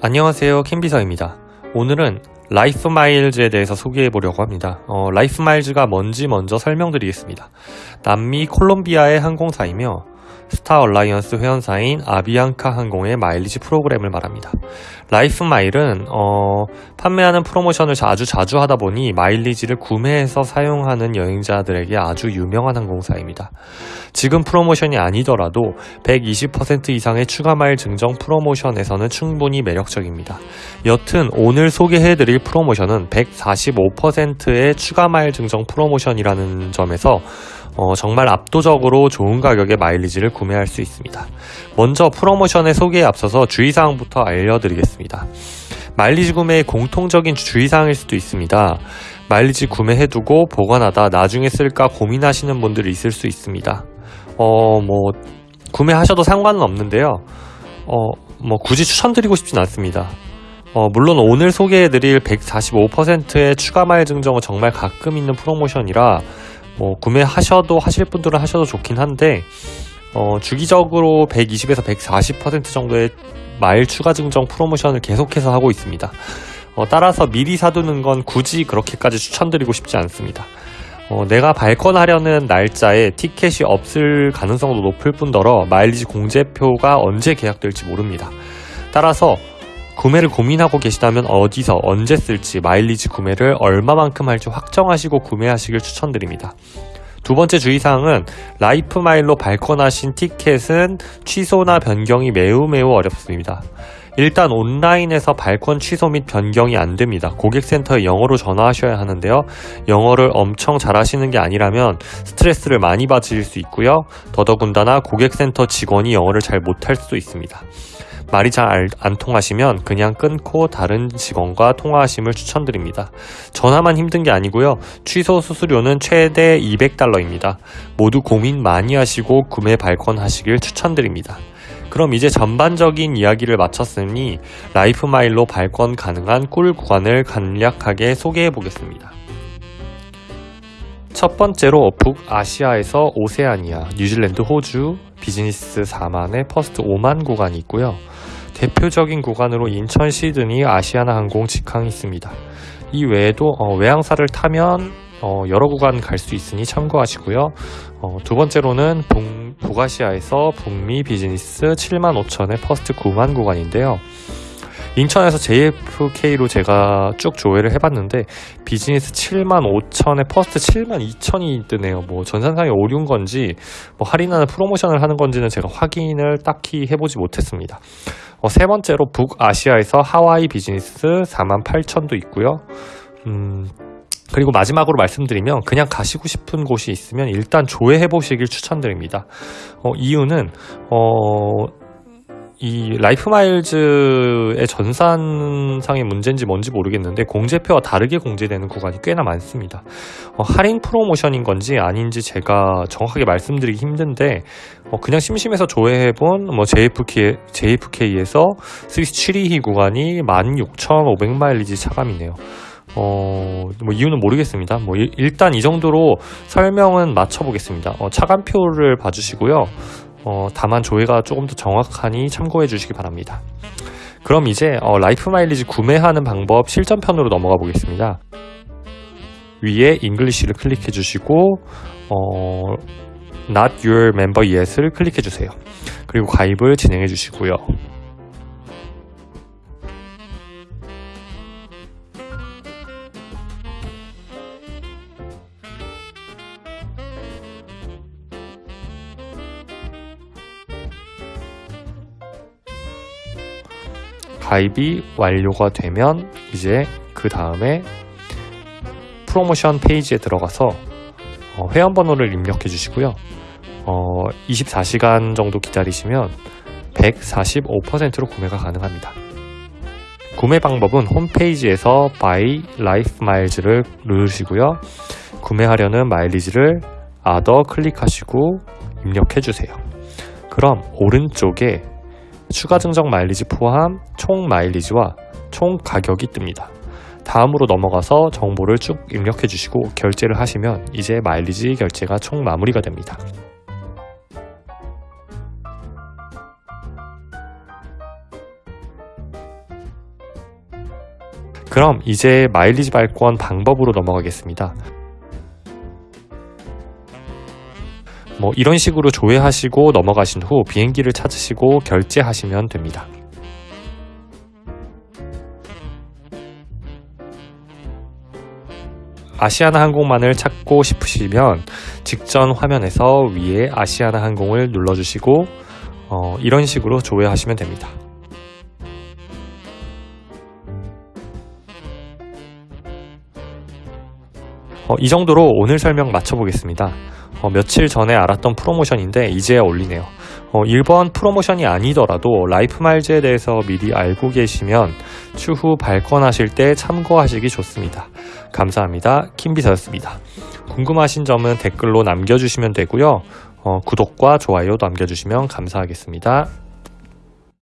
안녕하세요 킴비서입니다. 오늘은 LifeMiles에 대해서 소개해 보려고 합니다. 어, LifeMiles가 뭔지 먼저 설명드리겠습니다. 남미 콜롬비아의 항공사이며 Star Alliance 회원사인 아비앙카 항공의 마일리지 프로그램을 말합니다. LifeMile은 어, 판매하는 프로모션을 아주 자주 하다 보니 마일리지를 구매해서 사용하는 여행자들에게 아주 유명한 항공사입니다. 지금 프로모션이 아니더라도 120% 이상의 추가 마일 증정 프로모션에서는 충분히 매력적입니다. 여튼 오늘 소개해드릴 프로모션은 145%의 추가 마일 증정 프로모션이라는 점에서 어, 정말 압도적으로 좋은 가격의 마일리지를 구매할 수 있습니다. 먼저 프로모션의 소개에 앞서서 주의사항부터 알려드리겠습니다. 마일리지 구매의 공통적인 주의사항일 수도 있습니다. 마일리지 구매해두고 보관하다 나중에 쓸까 고민하시는 분들이 있을 수 있습니다. 어, 뭐, 구매하셔도 상관은 없는데요. 어, 뭐, 굳이 추천드리고 싶진 않습니다. 어, 물론 오늘 소개해드릴 145%의 추가 마일 증정은 정말 가끔 있는 프로모션이라 뭐 구매하셔도 하실 분들은 하셔도 좋긴 한데 어, 주기적으로 120에서 140% 정도의 마일 추가 증정 프로모션을 계속해서 하고 있습니다. 어, 따라서 미리 사두는 건 굳이 그렇게까지 추천드리고 싶지 않습니다. 어, 내가 발권하려는 날짜에 티켓이 없을 가능성도 높을 뿐더러 마일리지 공제표가 언제 개악될지 모릅니다. 따라서 구매를 고민하고 계시다면 어디서 언제 쓸지 마일리지 구매를 얼마만큼 할지 확정하시고 구매하시길 추천드립니다. 두 번째 주의사항은 LifeMile로 발권하신 티켓은 취소나 변경이 매우 매우 어렵습니다. 일단 온라인에서 발권 취소 및 변경이 안 됩니다. 고객센터에 영어로 전화하셔야 하는데요. 영어를 엄청 잘하시는 게 아니라면 스트레스를 많이 받으실 수 있고요. 더더군다나 고객센터 직원이 영어를 잘 못할 수도 있습니다. 말이 잘 안 통하시면 그냥 끊고 다른 직원과 통화하심을 추천드립니다. 전화만 힘든 게 아니고요. 취소 수수료는 최대 200달러입니다. 모두 고민 많이 하시고 구매 발권하시길 추천드립니다. 그럼 이제 전반적인 이야기를 마쳤으니 LifeMile로 발권 가능한 꿀 구간을 간략하게 소개해 보겠습니다. 첫 번째로 북아시아에서 오세아니아, 뉴질랜드, 호주, 비즈니스 4만에 first 5만 구간이 있고요. 대표적인 구간으로 인천 시드니 아시아나 항공 직항이 있습니다. 이 외에도 어, 외항사를 타면 어, 여러 구간 갈 수 있으니 참고하시고요. 어, 두 번째로는 북, 북아시아에서 북미 비즈니스 7만 5천의 first 9만 구간인데요. 인천에서 JFK로 제가 쭉 조회를 해봤는데 비즈니스 7만 5천에 first 7만 2천이 뜨네요. 뭐 전산상에 오류인 건지 뭐 할인하는 프로모션을 하는 건지는 제가 확인을 딱히 해보지 못했습니다. 어, 세 번째로 북아시아에서 하와이 비즈니스 4만 8천도 있고요. 음, 그리고 마지막으로 말씀드리면 그냥 가시고 싶은 곳이 있으면 일단 조회해 보시길 추천드립니다. 어, 이유는 어, 이 LifeMiles의 전산상의 문제인지 뭔지 모르겠는데 공제표와 다르게 공제되는 구간이 꽤나 많습니다. 어, 할인 프로모션인 건지 아닌지 제가 정확하게 말씀드리기 힘든데 어, 그냥 심심해서 조회해본 뭐 JFK, JFK에서 스위스 722 구간이 16,500마일리지 차감이네요. 어, 뭐 이유는 모르겠습니다. 뭐 일, 단 이 정도로 설명은 마쳐보겠습니다. 어, 차감표를 봐주시고요. 어, 다만 조회가 조금 더 정확하니 참고해 주시기 바랍니다. 그럼 이제 어, Life 마일리지 구매하는 방법 실전편으로 넘어가 보겠습니다. 위에 잉글리시를 클릭해 주시고 어, Not Your Member Yet을 클릭해 주세요. 그리고 가입을 진행해 주시고요. 가입이 완료가 되면 이제 그 다음에 프로모션 페이지에 들어가서 어, 회원번호를 입력해 주시고요. 어, 24시간 정도 기다리시면 145%로 구매가 가능합니다. 구매 방법은 홈페이지에서 Buy Life Miles를 누르시고요. 구매하려는 마일리지를 Other 클릭하시고 입력해 주세요. 그럼 오른쪽에 추가 증정 마일리지 포함 총 마일리지와 총 가격이 뜹니다. 다음으로 넘어가서 정보를 쭉 입력해 주시고 결제를 하시면 이제 마일리지 결제가 총 마무리가 됩니다. 그럼 이제 마일리지 발권 방법으로 넘어가겠습니다. 뭐 이런 식으로 조회하시고 넘어가신 후 비행기를 찾으시고 결제하시면 됩니다. 아시아나 항공만을 찾고 싶으시면 직전 화면에서 위에 아시아나 항공을 눌러주시고 어, 이런 식으로 조회하시면 됩니다. 어, 이 정도로 오늘 설명 마쳐보겠습니다. 어, 며칠 전에 알았던 프로모션인데 이제야 올리네요. 어, 이번 프로모션이 아니더라도 LifeMiles에 대해서 미리 알고 계시면 추후 발권하실 때 참고하시기 좋습니다. 감사합니다. 킴비서였습니다. 궁금하신 점은 댓글로 남겨주시면 되고요. 어, 구독과 좋아요 남겨주시면 감사하겠습니다.